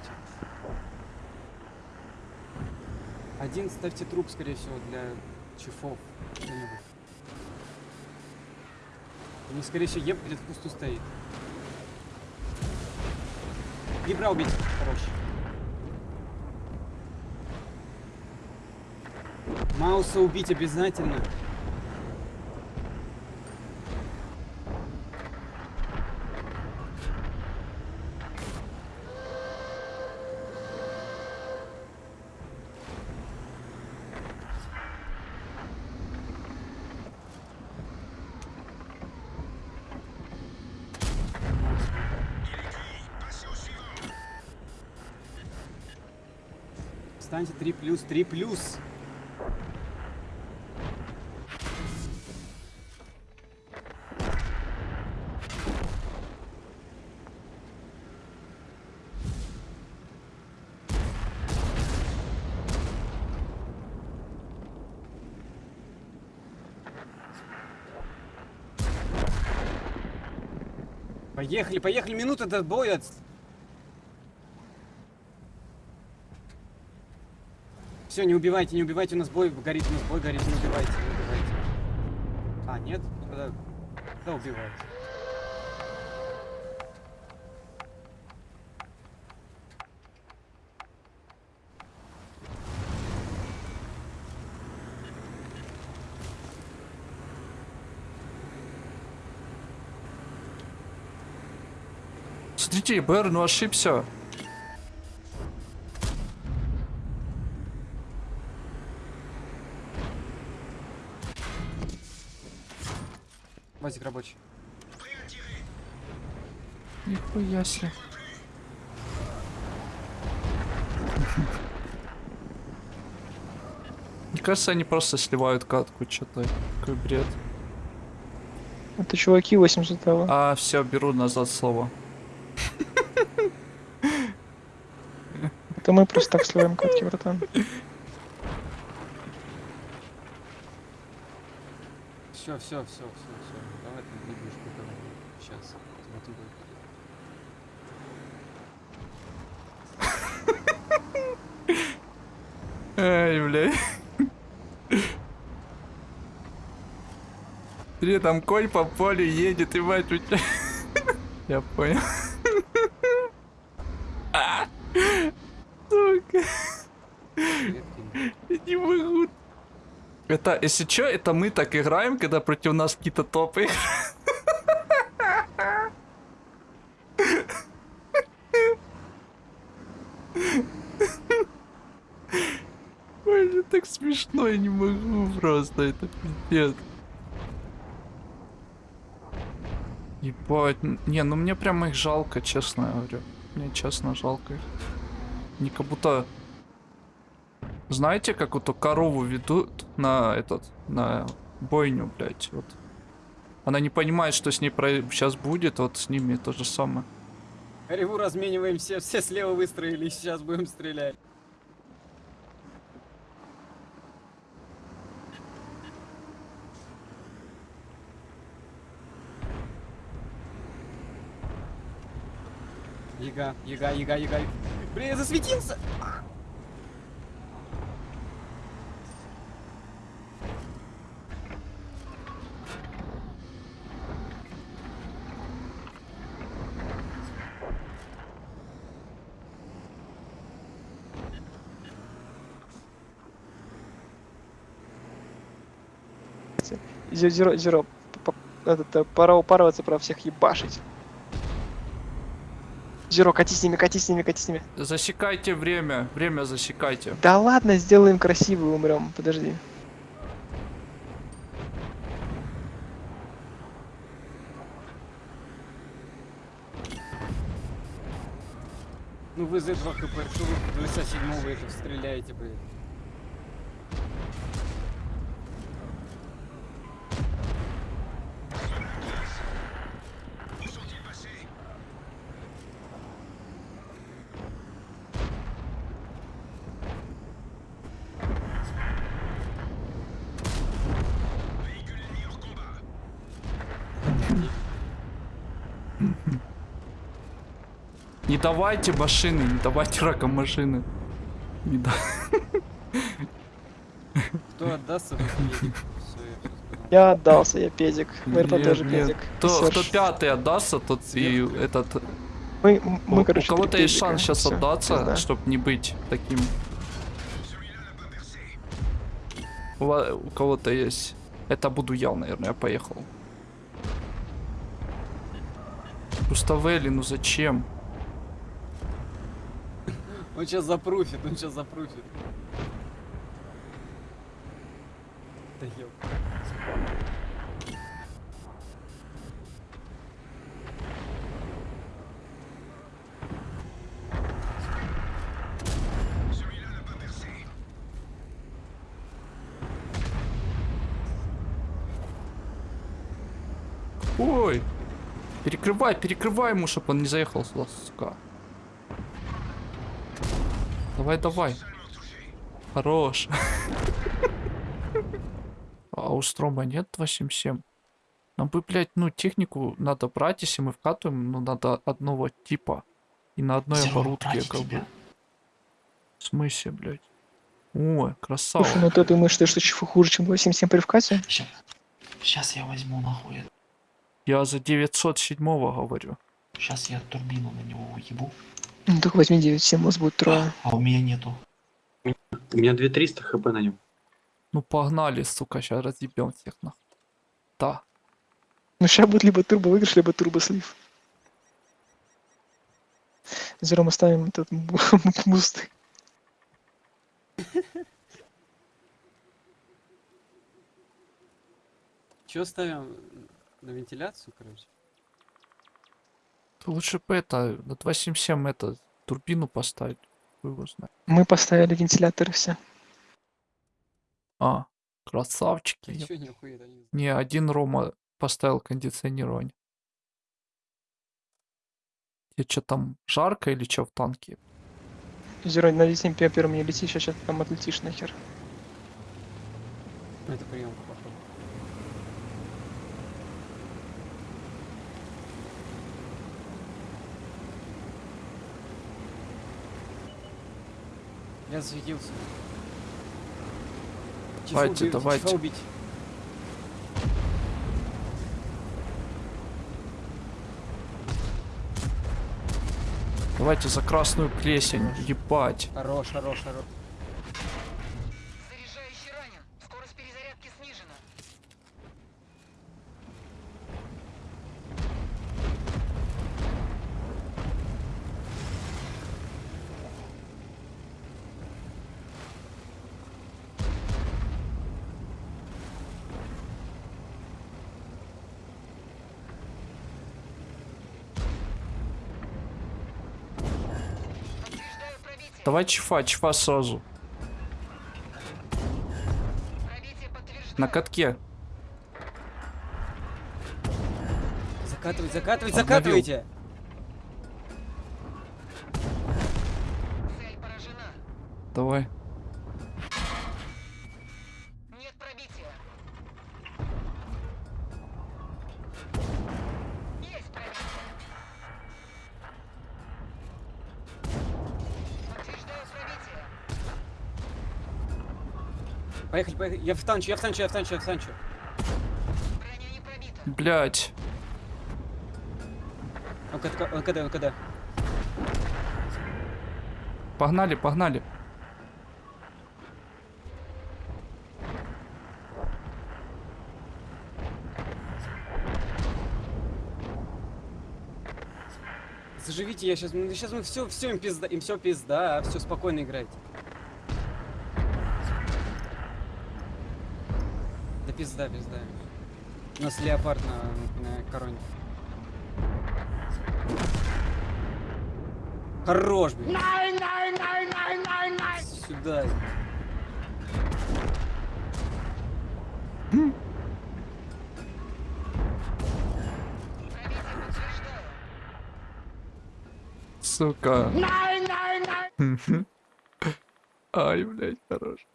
стойте. Один ставьте труп, скорее всего, для чифов. них, скорее всего, еб где-то в кусту стоит. Гибра убить. Хорош. Мауса убить обязательно. Встаньте 3 плюс, 3 плюс. Поехали, поехали, минута до боя. Все, не убивайте, не убивайте, у нас бой горит, у нас бой горит, не убивайте, не убивайте. А, нет? Тогда, тогда убивайте. Смотрите, БР, ну ошибся. Вазик рабочий. Нихуя себе. Мне кажется, они просто сливают катку, что-то. Какой бред. Это чуваки 80 го А, все, беру назад слово. Это мы просто так сливаем катки, братан. Все, все, все, все, все. Давай ты выиграешь Сейчас. Вот и будет. Эй, блядь. Смотри, там конь по полю едет, и мать у тебя. Я понял. Сука. Не могу. Это, если чё, это мы так играем, когда против нас какие-то топы. Ой, это так смешно, я не могу просто, это пиздец. Ебать, не, ну мне прям их жалко, честно говорю. Мне честно жалко их. Они как будто... Знаете, как вот корову ведут на этот, на бойню, блядь, вот. Она не понимает, что с ней сейчас будет, вот с ними то же самое. Реву размениваем все, все слева выстроили, сейчас будем стрелять. Яга, яга, яга, яга. Блин, я засветился! Зеро, зеро, зеро. Этот, э, пора упарываться, про всех ебашить. Зеро, кати с ними, кати с ними, кати с ними. Засекайте время, время засекайте. Да ладно, сделаем красиво и умрем. Подожди. Ну вы за 2 хп, что вы 27 это стреляете, блин? Не давайте машины, не давайте раком машины. Не да... Кто отдастся, я отдался, я педик. Мы тоже педик. Кто, кто пятый отдастся, тот и этот... Мы, мы, у, короче, у кого-то есть шанс сейчас отдаться, чтобы не быть таким. У, кого-то есть. Это буду я, наверное, я поехал. Уставели, ну зачем? Он сейчас запруфит, он сейчас запруфит. Да ёп. Ой! Перекрывай, перекрывай ему, чтобы он не заехал сука. Давай, давай. Хорош. А у Строма нет 277? Нам бы, блядь, ну, технику надо брать, если мы вкатываем, ну, надо одного типа. И на одной Зеро, оборудке, ради как тебя. бы. В смысле, блядь? Ой, красава. Слушай, ну ты думаешь, что что чего хуже, чем 8-7 при вкате? Сейчас, сейчас я возьму нахуй. Я за 907 говорю. Сейчас я турбину на него уебу. Ну так возьми 9-7, у вас будет трое. А у меня нету. У меня 2300 хп на нем. Ну, погнали, сука, сейчас разъебем всех нахуй. Да. Ну сейчас будет либо турбо выигрыш, либо турбо слив. Зеро мы ставим этот бу- бусты. Чё ставим на вентиляцию, короче? Лучше бы это, на 277 это, турбину поставить. Хуй его знает. Мы поставили вентиляторы все. А, красавчики. Чё нихуя не Не, один Рома поставил кондиционирование. Тебе что там, жарко или что в танке? Зеро, на 10 первым не лети, сейчас там отлетишь нахер. Ну, это приемка, Я засветился. Давайте, убить, давайте. убить. Давайте за красную плесень, ебать. Хорош, хорош, хорош. Давай чифа, чифа сразу. На катке. Закатывайте! Цель поражена. Давай. Поехали, поехали. Я встанчу, я встанчу, я встанчу, я встанчу. Блять. ЛКД, ЛКД, ЛКД. Погнали, погнали. Заживите, я сейчас, сейчас мы все, все им пизда, им все пизда, все спокойно играйте. Да пизда, пизда. У нас леопард на, на короне. Хорош, блин. Сюда. Подтверждаю. Сука. Ай, блядь, хорош.